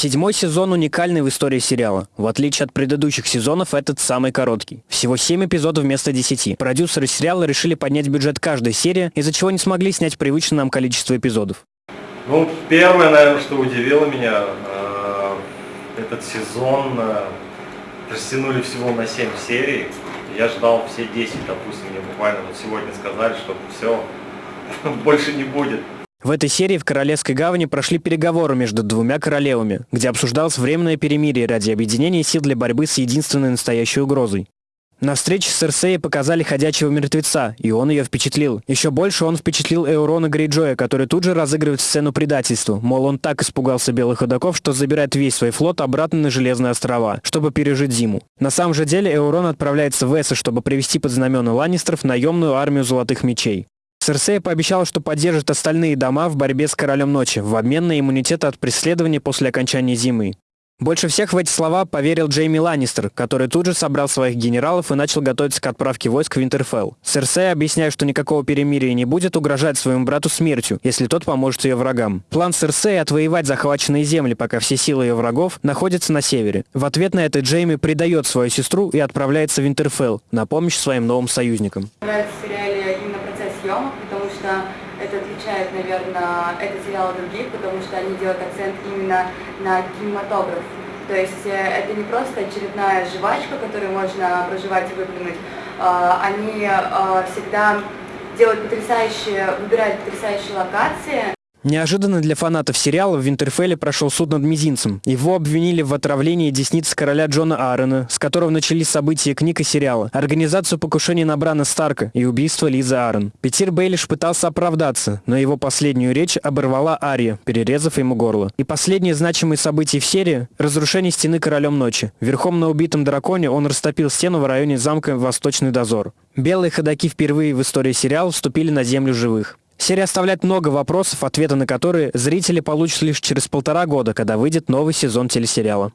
Седьмой сезон уникальный в истории сериала. В отличие от предыдущих сезонов, этот самый короткий. Всего 7 эпизодов вместо 10. Продюсеры сериала решили поднять бюджет каждой серии, из-за чего не смогли снять привычное нам количество эпизодов. Ну, первое, наверное, что удивило меня, э, этот сезон э, растянули всего на 7 серий. Я ждал все 10, допустим, мне буквально вот сегодня сказали, что все, больше не будет. В этой серии в Королевской гавани прошли переговоры между двумя королевами, где обсуждалось временное перемирие ради объединения сил для борьбы с единственной настоящей угрозой. На встрече с Серсеей показали ходячего мертвеца, и он ее впечатлил. Еще больше он впечатлил Эурона Грейджоя, который тут же разыгрывает сцену предательства. Мол, он так испугался белых ходоков, что забирает весь свой флот обратно на Железные острова, чтобы пережить зиму. На самом же деле Эурон отправляется в Эссо, чтобы привести под знамена Ланнистеров наемную армию Золотых Мечей. Серсея пообещала, что поддержит остальные дома в борьбе с Королем Ночи в обмен на иммунитет от преследования после окончания зимы. Больше всех в эти слова поверил Джейми Ланнистер, который тут же собрал своих генералов и начал готовиться к отправке войск в Винтерфелл. Серсея, объясняя, что никакого перемирия не будет, угрожать своему брату смертью, если тот поможет ее врагам. План Серсеи отвоевать захваченные земли, пока все силы ее врагов находятся на севере. В ответ на это Джейми предает свою сестру и отправляется в Винтерфелл на помощь своим новым союзникам. Нравится в сериале именно процесс съемок, потому что это отличает, наверное, этот сериал от других, потому что они делают акцент именно на кинематограф. То есть э, это не просто очередная жвачка, которую можно проживать и выплюнуть. А, они а, всегда делают потрясающие, выбирают потрясающие локации, Неожиданно для фанатов сериала в Винтерфелле прошел суд над Мизинцем. Его обвинили в отравлении десниц короля Джона Аарона, с которого начались события книг и сериала, организацию покушения на Брана Старка и убийство Лизы Аарон. Петер Бейлиш пытался оправдаться, но его последнюю речь оборвала Ария, перерезав ему горло. И последнее значимое событие в серии – разрушение стены королем ночи. Верхом на убитом драконе он растопил стену в районе замка Восточный дозор. Белые ходаки впервые в истории сериала вступили на землю живых. Серия оставляет много вопросов, ответы на которые зрители получат лишь через полтора года, когда выйдет новый сезон телесериала.